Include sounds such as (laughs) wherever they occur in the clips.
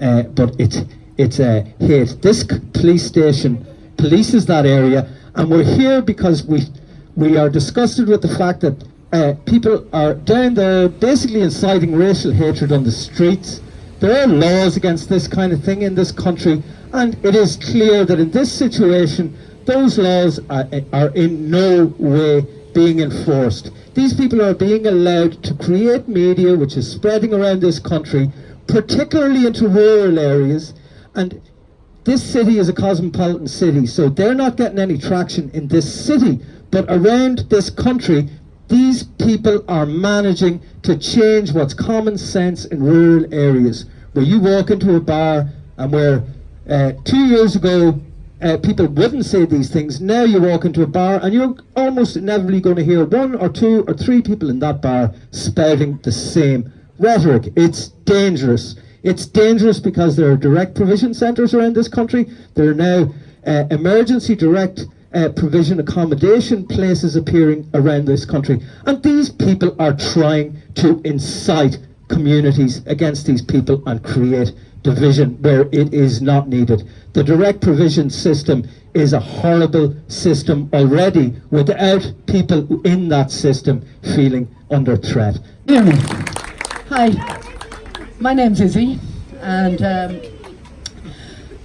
uh, but it's a hate. This police station polices that area, and we're here because we we are disgusted with the fact that uh, people are down there basically inciting racial hatred on the streets. There are laws against this kind of thing in this country, and it is clear that in this situation, those laws are, are in no way being enforced. These people are being allowed to create media which is spreading around this country, particularly into rural areas, and this city is a cosmopolitan city, so they're not getting any traction in this city, but around this country, these people are managing to change what's common sense in rural areas, where you walk into a bar and where uh, two years ago uh, people wouldn't say these things. Now you walk into a bar and you're almost inevitably going to hear one or two or three people in that bar spouting the same rhetoric. It's dangerous. It's dangerous because there are direct provision centres around this country. There are now uh, emergency direct uh, provision accommodation places appearing around this country. And these people are trying to incite communities against these people and create division where it is not needed. The direct provision system is a horrible system already without people in that system feeling under threat. Hi, my name's Izzy and um,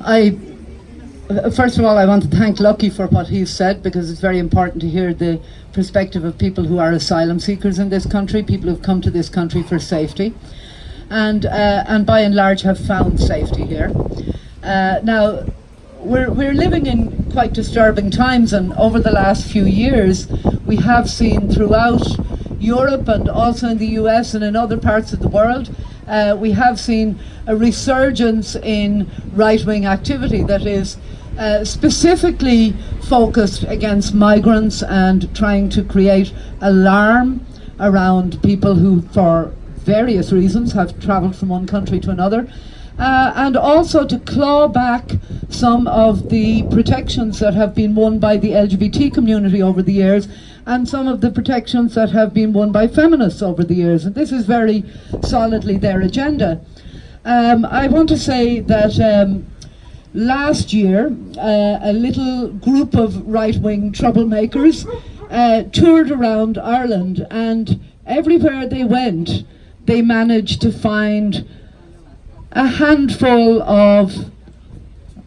I first of all I want to thank Lucky for what he's said because it's very important to hear the perspective of people who are asylum seekers in this country, people who've come to this country for safety and uh, and by and large have found safety here. Uh, now, we're we're living in quite disturbing times, and over the last few years, we have seen throughout Europe and also in the US and in other parts of the world, uh, we have seen a resurgence in right-wing activity that is. Uh, specifically focused against migrants and trying to create alarm around people who, for various reasons, have travelled from one country to another. Uh, and also to claw back some of the protections that have been won by the LGBT community over the years and some of the protections that have been won by feminists over the years. And this is very solidly their agenda. Um, I want to say that um, last year uh, a little group of right-wing troublemakers uh, toured around Ireland and everywhere they went they managed to find a handful of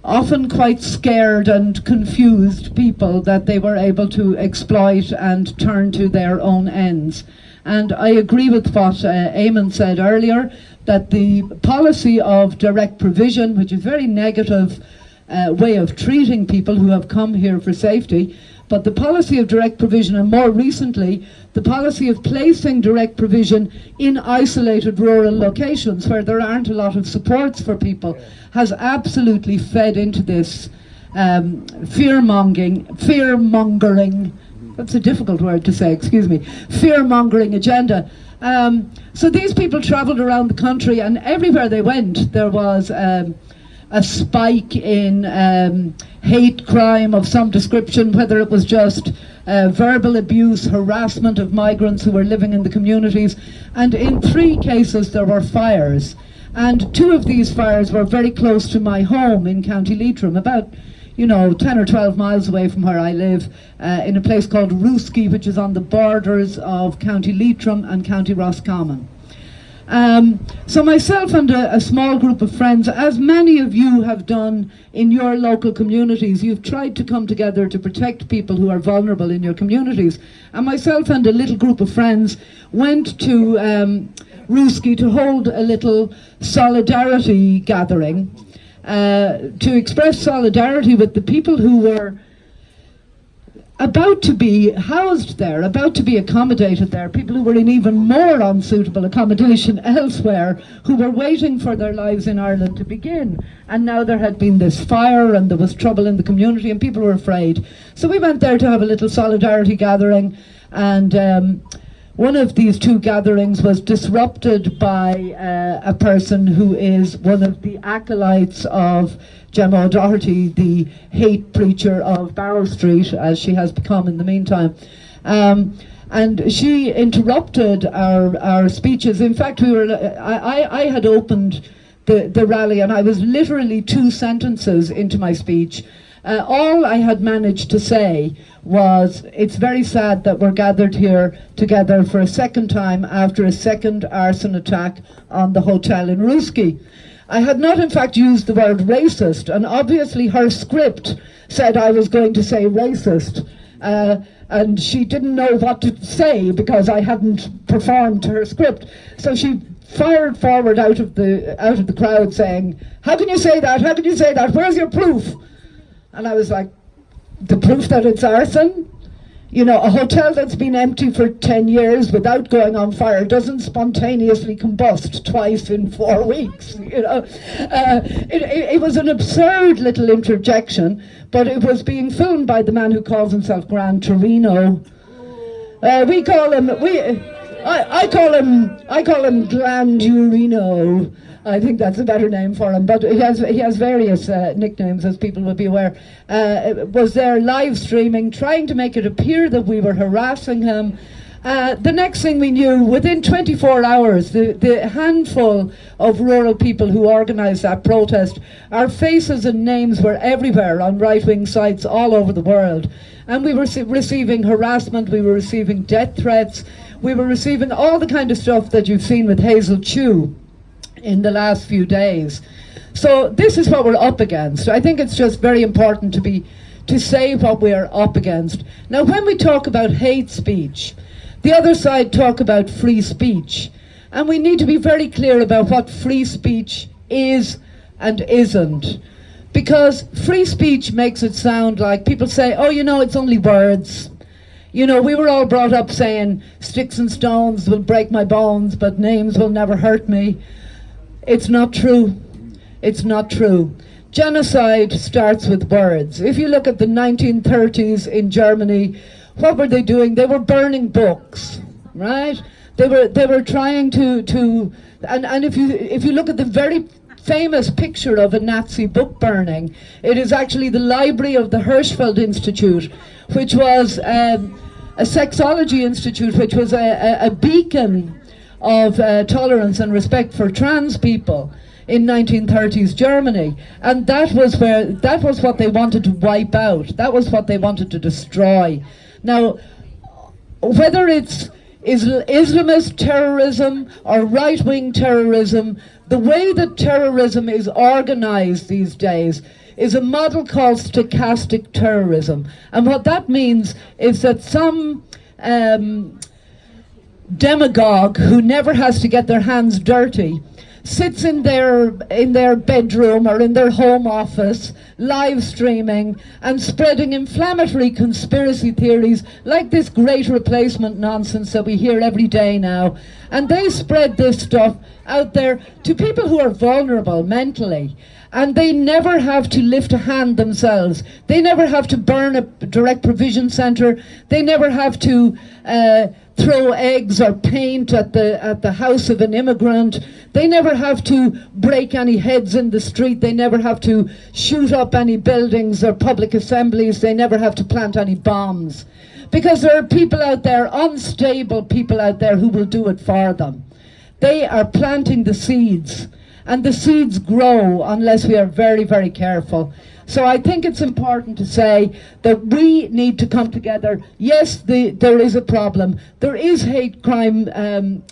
often quite scared and confused people that they were able to exploit and turn to their own ends. And I agree with what uh, Eamon said earlier, that the policy of direct provision, which is a very negative uh, way of treating people who have come here for safety, but the policy of direct provision and more recently the policy of placing direct provision in isolated rural locations where there aren't a lot of supports for people has absolutely fed into this um, fear-mongering, fear-mongering, that's a difficult word to say, excuse me, fear-mongering agenda. Um, so these people travelled around the country and everywhere they went there was um, a spike in um, hate crime of some description, whether it was just uh, verbal abuse, harassment of migrants who were living in the communities. And in three cases there were fires. And two of these fires were very close to my home in County Leitrim, about you know, 10 or 12 miles away from where I live, uh, in a place called Rooskey, which is on the borders of County Leitrim and County Roscommon. Um, so myself and a, a, small group of friends, as many of you have done in your local communities, you've tried to come together to protect people who are vulnerable in your communities. And myself and a little group of friends went to um, Rooskey to hold a little solidarity gathering uh, to express solidarity with the people who were about to be housed there, about to be accommodated there, people who were in even more unsuitable accommodation (laughs) elsewhere, who were waiting for their lives in Ireland to begin. And now there had been this fire and there was trouble in the community and people were afraid. So we went there to have a little solidarity gathering and um, one of these two gatherings was disrupted by uh, a person who is one of the acolytes of Gemma O'Doherty, the hate preacher of Barrow Street, as she has become in the meantime. Um, and she interrupted our, our speeches. In fact, we were, I, I had opened the, the rally, and I was literally two sentences into my speech. Uh, all I had managed to say was, it's very sad that we're gathered here together for a second time after a second arson attack on the hotel in Rooskey. I had not in fact used the word racist, and obviously her script said I was going to say racist. Uh, and she didn't know what to say because I hadn't performed her script. So she fired forward out of the out of the crowd saying, How can you say that? How can you say that? Where's your proof? And I was like, The proof that it's arson? You know, a hotel that's been empty for 10 years without going on fire doesn't spontaneously combust twice in four (laughs) weeks. You know, uh, it, it, it was an absurd little interjection, but it was being filmed by the man who calls himself Gran Torino. Uh, we call him, we, I, I call him, I call him Glandurino. I think that's a better name for him. But he has he has various uh, nicknames, as people will be aware. Uh, was there live streaming, trying to make it appear that we were harassing him. Uh, the next thing we knew, within 24 hours, the, the handful of rural people who organised that protest, our faces and names were everywhere on right-wing sites all over the world. And we were receiving harassment, we were receiving death threats, we were receiving all the kind of stuff that you've seen with Hazel Chu in the last few days. So this is what we're up against. I think it's just very important to be to say what we are up against. Now when we talk about hate speech, the other side talk about free speech. And we need to be very clear about what free speech is and isn't. Because free speech makes it sound like people say, oh, you know, it's only words. You know, we were all brought up saying, sticks and stones will break my bones, but names will never hurt me. It's not true. It's not true. Genocide starts with words. If you look at the 1930s in Germany, what were they doing? They were burning books, right? They were they were trying to to and and if you if you look at the very famous picture of a Nazi book burning, it is actually the library of the Hirschfeld Institute, which was um, a sexology institute, which was a, a, a beacon of uh, tolerance and respect for trans people in 1930s Germany. And that was where that was what they wanted to wipe out. That was what they wanted to destroy. Now whether it's Islamist terrorism or right-wing terrorism the way that terrorism is organized these days is a model called stochastic terrorism. And what that means is that some um, demagogue who never has to get their hands dirty sits in their in their bedroom or in their home office live streaming and spreading inflammatory conspiracy theories like this great replacement nonsense that we hear every day now and they spread this stuff out there to people who are vulnerable mentally and they never have to lift a hand themselves. They never have to burn a direct provision centre. They never have to uh, throw eggs or paint at the at the house of an immigrant. They never have to break any heads in the street. They never have to shoot up any buildings or public assemblies. They never have to plant any bombs. Because there are people out there, unstable people out there who will do it for them. They are planting the seeds and the seeds grow unless we are very, very careful. So I think it's important to say that we need to come together. Yes, the, there is a problem. There is hate crime um,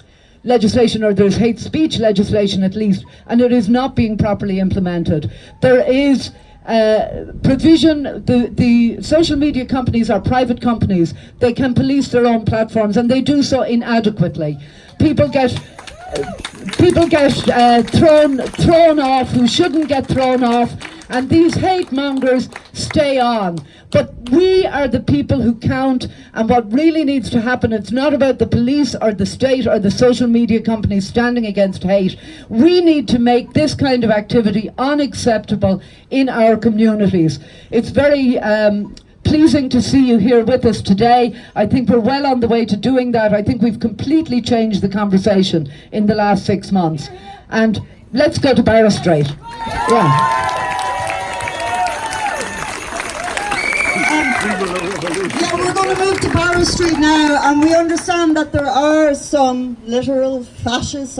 legislation or there's hate speech legislation at least and it is not being properly implemented. There is uh, provision, the, the social media companies are private companies. They can police their own platforms and they do so inadequately. People get people get uh, thrown thrown off who shouldn't get thrown off and these hate mongers stay on but we are the people who count and what really needs to happen it's not about the police or the state or the social media companies standing against hate we need to make this kind of activity unacceptable in our communities it's very um, pleasing to see you here with us today. I think we're well on the way to doing that. I think we've completely changed the conversation in the last six months. And let's go to Barrow Street. Yeah. Yeah, we're going to move to Barrow Street now, and we understand that there are some literal fascists